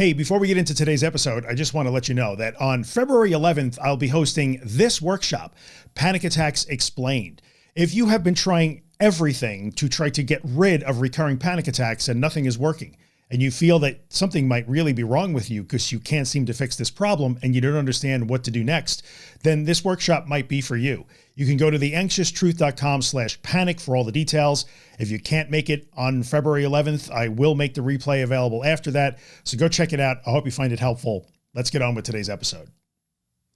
Hey, before we get into today's episode, I just want to let you know that on February 11th, I'll be hosting this workshop, Panic Attacks Explained. If you have been trying everything to try to get rid of recurring panic attacks and nothing is working, and you feel that something might really be wrong with you because you can't seem to fix this problem and you don't understand what to do next, then this workshop might be for you. You can go to theanxioustruth.com slash panic for all the details. If you can't make it on February 11th, I will make the replay available after that. So go check it out. I hope you find it helpful. Let's get on with today's episode.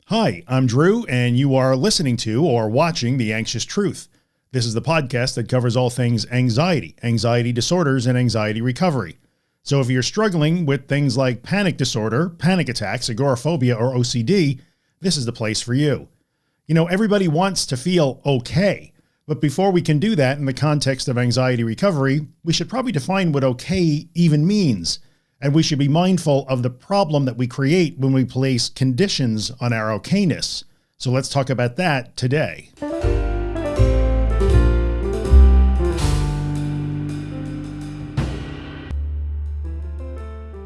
Hi, I'm Drew and you are listening to or watching The Anxious Truth. This is the podcast that covers all things anxiety, anxiety disorders, and anxiety recovery. So if you're struggling with things like panic disorder, panic attacks, agoraphobia, or OCD, this is the place for you. You know, everybody wants to feel okay. But before we can do that in the context of anxiety recovery, we should probably define what okay even means. And we should be mindful of the problem that we create when we place conditions on our okayness. So let's talk about that today.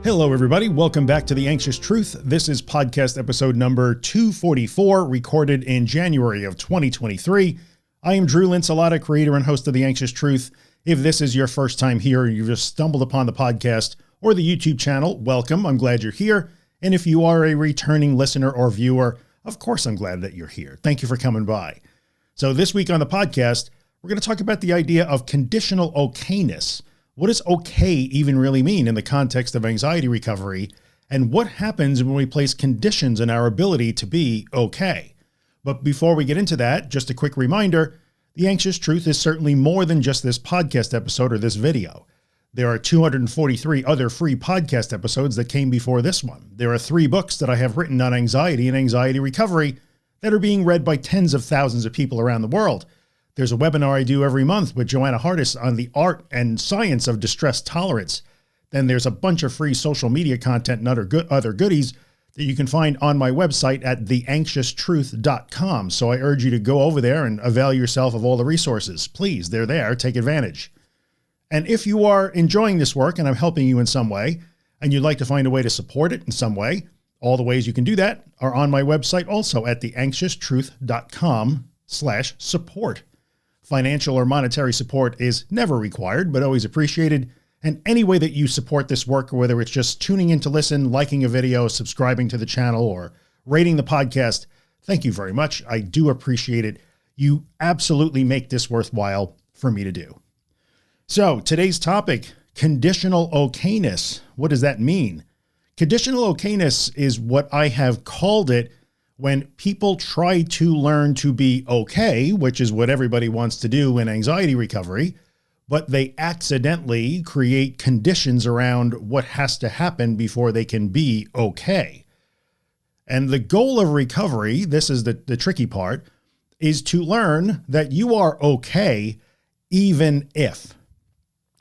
Hello, everybody. Welcome back to The Anxious Truth. This is podcast episode number 244, recorded in January of 2023. I am Drew Linsalata, creator and host of The Anxious Truth. If this is your first time here you've just stumbled upon the podcast or the YouTube channel, welcome. I'm glad you're here. And if you are a returning listener or viewer, of course, I'm glad that you're here. Thank you for coming by. So this week on the podcast, we're going to talk about the idea of conditional okayness what does okay even really mean in the context of anxiety recovery? And what happens when we place conditions in our ability to be okay? But before we get into that, just a quick reminder, The Anxious Truth is certainly more than just this podcast episode or this video. There are 243 other free podcast episodes that came before this one. There are three books that I have written on anxiety and anxiety recovery that are being read by tens of thousands of people around the world. There's a webinar I do every month with Joanna Hardis on the art and science of distress tolerance. Then there's a bunch of free social media content and other good other goodies that you can find on my website at theanxioustruth.com. So I urge you to go over there and avail yourself of all the resources. Please, they're there. Take advantage. And if you are enjoying this work and I'm helping you in some way, and you'd like to find a way to support it in some way, all the ways you can do that are on my website also at theanxioustruth.com slash support. Financial or monetary support is never required, but always appreciated. And any way that you support this work, whether it's just tuning in to listen, liking a video, subscribing to the channel, or rating the podcast, thank you very much. I do appreciate it. You absolutely make this worthwhile for me to do. So today's topic, conditional okayness. What does that mean? Conditional okayness is what I have called it when people try to learn to be okay, which is what everybody wants to do in anxiety recovery, but they accidentally create conditions around what has to happen before they can be okay. And the goal of recovery, this is the, the tricky part, is to learn that you are okay, even if,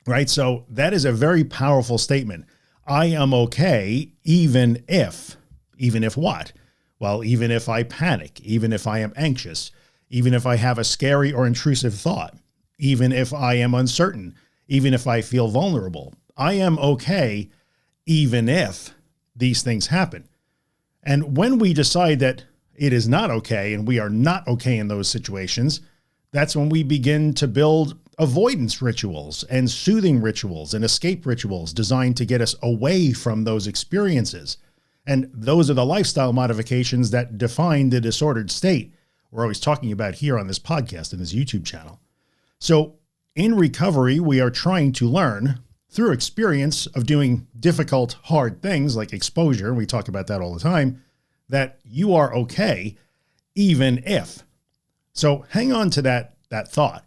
right? So that is a very powerful statement. I am okay, even if, even if what? Well, even if I panic, even if I am anxious, even if I have a scary or intrusive thought, even if I am uncertain, even if I feel vulnerable, I am okay, even if these things happen. And when we decide that it is not okay and we are not okay in those situations, that's when we begin to build avoidance rituals and soothing rituals and escape rituals designed to get us away from those experiences. And those are the lifestyle modifications that define the disordered state we're always talking about here on this podcast and this YouTube channel. So in recovery, we are trying to learn through experience of doing difficult, hard things like exposure. We talk about that all the time, that you are okay, even if. So hang on to that, that thought.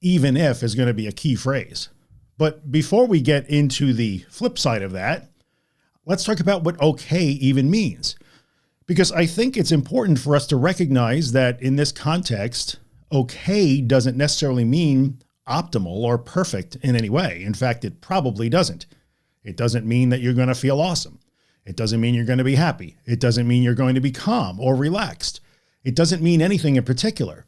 Even if is going to be a key phrase. But before we get into the flip side of that, let's talk about what okay even means. Because I think it's important for us to recognize that in this context, okay doesn't necessarily mean optimal or perfect in any way. In fact, it probably doesn't. It doesn't mean that you're going to feel awesome. It doesn't mean you're going to be happy. It doesn't mean you're going to be calm or relaxed. It doesn't mean anything in particular.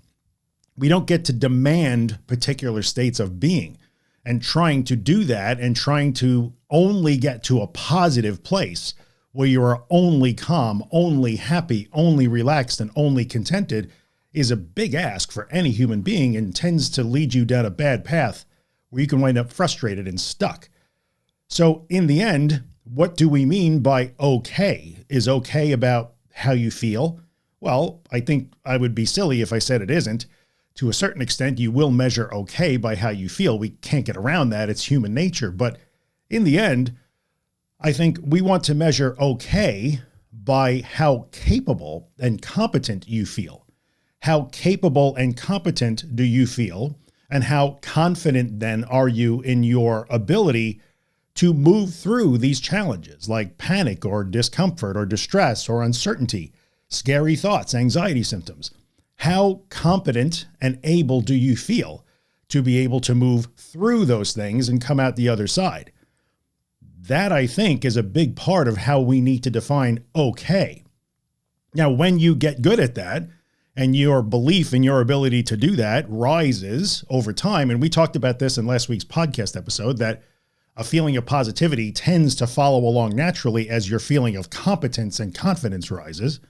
We don't get to demand particular states of being and trying to do that and trying to only get to a positive place where you are only calm, only happy, only relaxed, and only contented is a big ask for any human being and tends to lead you down a bad path where you can wind up frustrated and stuck. So in the end, what do we mean by okay? Is okay about how you feel? Well, I think I would be silly if I said it isn't. To a certain extent, you will measure okay by how you feel. We can't get around that. It's human nature. But in the end, I think we want to measure okay by how capable and competent you feel. How capable and competent do you feel? And how confident then are you in your ability to move through these challenges like panic or discomfort or distress or uncertainty, scary thoughts, anxiety symptoms? How competent and able do you feel to be able to move through those things and come out the other side? that I think is a big part of how we need to define okay. Now, when you get good at that and your belief in your ability to do that rises over time. And we talked about this in last week's podcast episode that a feeling of positivity tends to follow along naturally as your feeling of competence and confidence rises.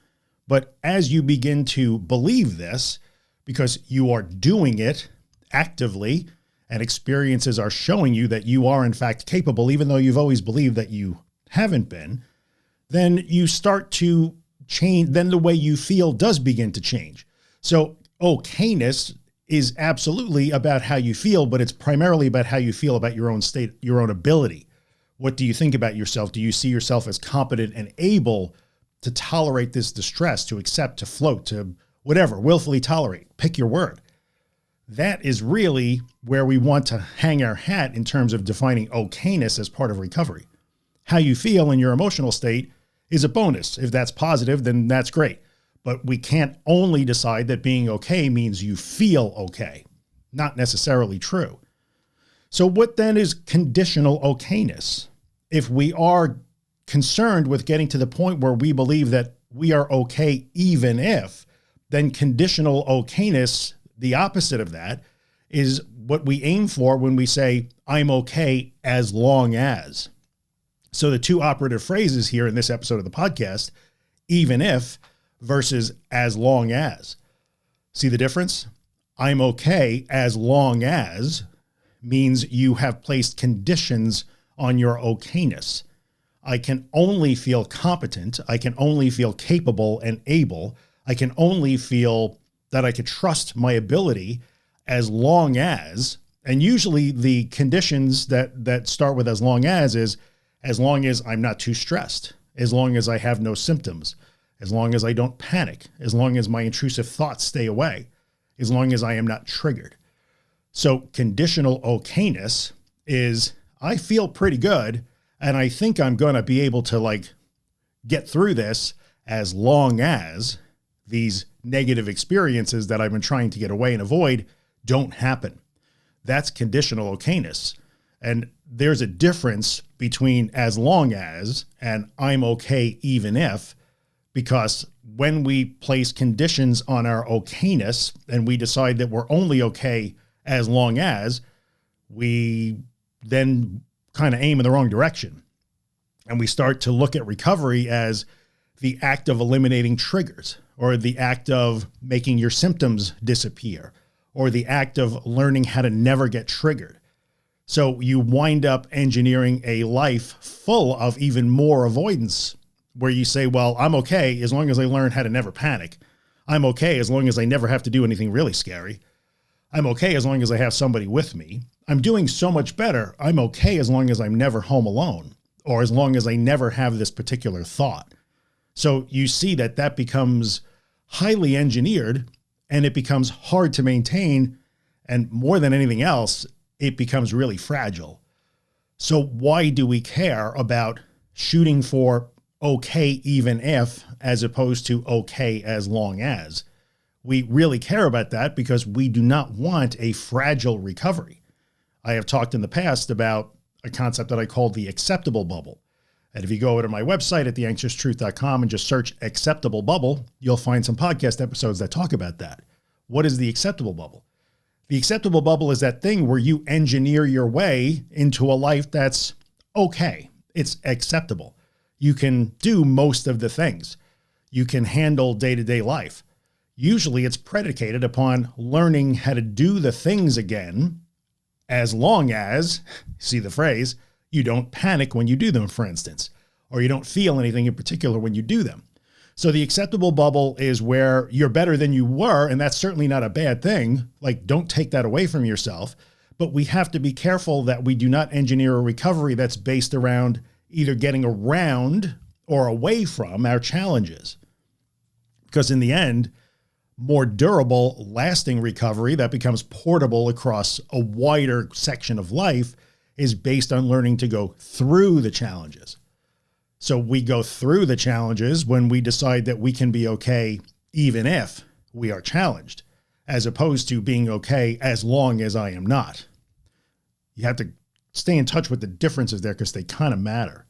But as you begin to believe this, because you are doing it actively and experiences are showing you that you are in fact capable, even though you've always believed that you haven't been, then you start to change. Then the way you feel does begin to change. So oh, okayness is absolutely about how you feel, but it's primarily about how you feel about your own state, your own ability. What do you think about yourself? Do you see yourself as competent and able to tolerate this distress, to accept, to float, to whatever, willfully tolerate, pick your word that is really where we want to hang our hat in terms of defining okayness as part of recovery. How you feel in your emotional state is a bonus. If that's positive, then that's great. But we can't only decide that being okay means you feel okay. Not necessarily true. So what then is conditional okayness? If we are concerned with getting to the point where we believe that we are okay even if, then conditional okayness the opposite of that is what we aim for when we say, I'm okay as long as. So the two operative phrases here in this episode of the podcast, even if versus as long as. See the difference? I'm okay as long as means you have placed conditions on your okayness. I can only feel competent. I can only feel capable and able. I can only feel that I could trust my ability as long as, and usually the conditions that, that start with as long as is as long as I'm not too stressed, as long as I have no symptoms, as long as I don't panic, as long as my intrusive thoughts stay away, as long as I am not triggered. So conditional okayness is I feel pretty good and I think I'm going to be able to like get through this as long as these negative experiences that I've been trying to get away and avoid don't happen. That's conditional okayness. And there's a difference between as long as and I'm okay even if, because when we place conditions on our okayness and we decide that we're only okay as long as, we then kind of aim in the wrong direction. And we start to look at recovery as the act of eliminating triggers or the act of making your symptoms disappear or the act of learning how to never get triggered. So you wind up engineering a life full of even more avoidance where you say, well, I'm okay as long as I learn how to never panic. I'm okay as long as I never have to do anything really scary. I'm okay as long as I have somebody with me. I'm doing so much better. I'm okay as long as I'm never home alone or as long as I never have this particular thought. So you see that that becomes highly engineered and it becomes hard to maintain. And more than anything else, it becomes really fragile. So why do we care about shooting for okay, even if, as opposed to okay, as long as? We really care about that because we do not want a fragile recovery. I have talked in the past about a concept that I call the acceptable bubble. And if you go over to my website at theanxioustruth.com and just search acceptable bubble, you'll find some podcast episodes that talk about that. What is the acceptable bubble? The acceptable bubble is that thing where you engineer your way into a life that's okay. It's acceptable. You can do most of the things. You can handle day to day life. Usually it's predicated upon learning how to do the things again, as long as, see the phrase, you don't panic when you do them, for instance, or you don't feel anything in particular when you do them. So the acceptable bubble is where you're better than you were. And that's certainly not a bad thing. Like don't take that away from yourself, but we have to be careful that we do not engineer a recovery that's based around either getting around or away from our challenges. Because in the end, more durable, lasting recovery that becomes portable across a wider section of life is based on learning to go through the challenges. So we go through the challenges when we decide that we can be okay, even if we are challenged, as opposed to being okay as long as I am not. You have to stay in touch with the differences there because they kind of matter.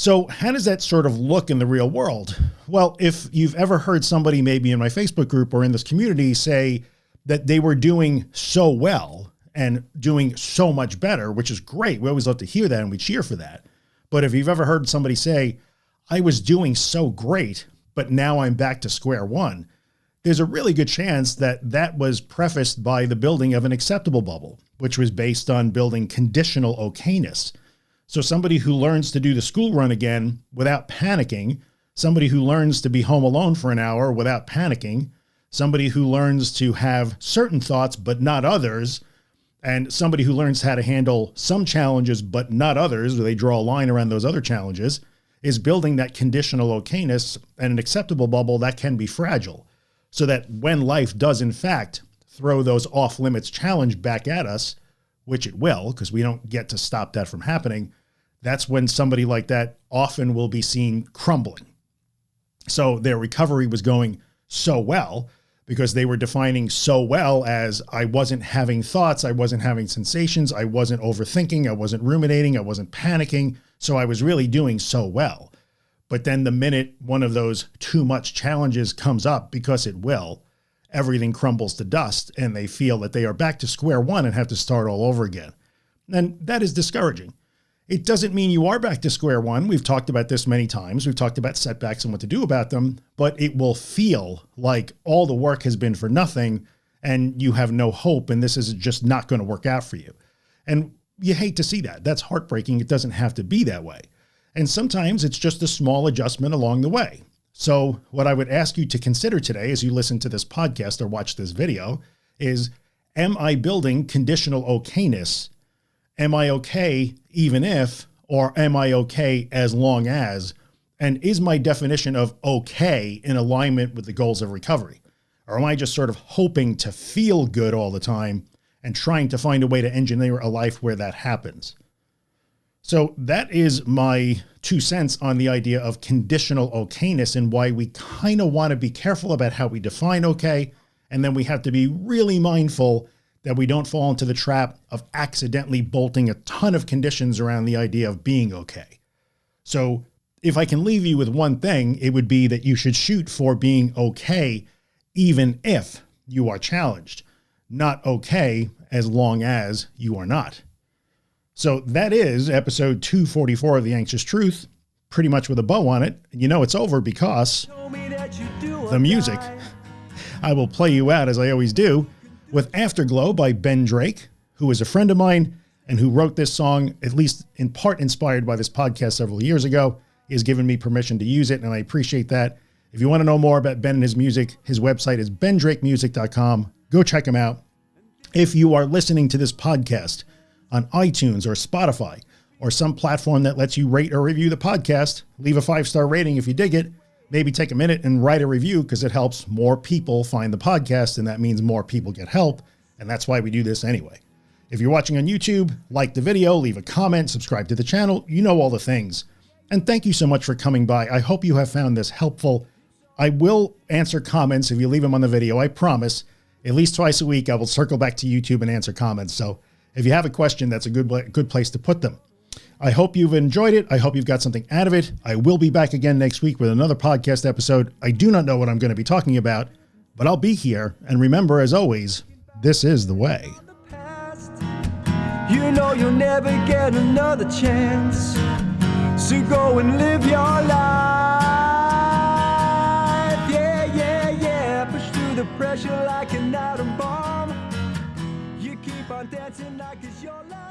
So how does that sort of look in the real world? Well, if you've ever heard somebody maybe in my Facebook group or in this community say that they were doing so well and doing so much better, which is great. We always love to hear that and we cheer for that. But if you've ever heard somebody say, I was doing so great, but now I'm back to square one, there's a really good chance that that was prefaced by the building of an acceptable bubble, which was based on building conditional okayness. So somebody who learns to do the school run again without panicking, somebody who learns to be home alone for an hour without panicking, somebody who learns to have certain thoughts, but not others, and somebody who learns how to handle some challenges, but not others, or they draw a line around those other challenges, is building that conditional okayness and an acceptable bubble that can be fragile. So that when life does in fact throw those off limits challenge back at us, which it will, because we don't get to stop that from happening. That's when somebody like that often will be seen crumbling. So their recovery was going so well because they were defining so well as I wasn't having thoughts. I wasn't having sensations. I wasn't overthinking. I wasn't ruminating. I wasn't panicking. So I was really doing so well. But then the minute one of those too much challenges comes up, because it will, everything crumbles to dust and they feel that they are back to square one and have to start all over again. And that is discouraging. It doesn't mean you are back to square one. We've talked about this many times. We've talked about setbacks and what to do about them, but it will feel like all the work has been for nothing and you have no hope. And this is just not going to work out for you. And you hate to see that. That's heartbreaking. It doesn't have to be that way. And sometimes it's just a small adjustment along the way. So what I would ask you to consider today as you listen to this podcast or watch this video is, am I building conditional okayness am I okay even if, or am I okay as long as, and is my definition of okay in alignment with the goals of recovery? Or am I just sort of hoping to feel good all the time and trying to find a way to engineer a life where that happens? So that is my two cents on the idea of conditional okayness and why we kind of want to be careful about how we define okay. And then we have to be really mindful that we don't fall into the trap of accidentally bolting a ton of conditions around the idea of being okay. So if I can leave you with one thing, it would be that you should shoot for being okay, even if you are challenged, not okay as long as you are not. So that is episode 244 of The Anxious Truth, pretty much with a bow on it. You know, it's over because the music. I will play you out as I always do with Afterglow by Ben Drake, who is a friend of mine and who wrote this song, at least in part inspired by this podcast several years ago, has given me permission to use it. And I appreciate that. If you want to know more about Ben and his music, his website is bendrakemusic.com. Go check him out. If you are listening to this podcast on iTunes or Spotify or some platform that lets you rate or review the podcast, leave a five-star rating if you dig it maybe take a minute and write a review because it helps more people find the podcast. And that means more people get help. And that's why we do this anyway. If you're watching on YouTube, like the video, leave a comment, subscribe to the channel. You know all the things. And thank you so much for coming by. I hope you have found this helpful. I will answer comments if you leave them on the video. I promise at least twice a week, I will circle back to YouTube and answer comments. So if you have a question, that's a good, good place to put them. I hope you've enjoyed it. I hope you've got something out of it. I will be back again next week with another podcast episode. I do not know what I'm going to be talking about, but I'll be here. And remember, as always, this is the way. You know you'll never get another chance. So go and live your life. Yeah, yeah, yeah. Push through the pressure like an atom bomb. You keep on dancing like it's your last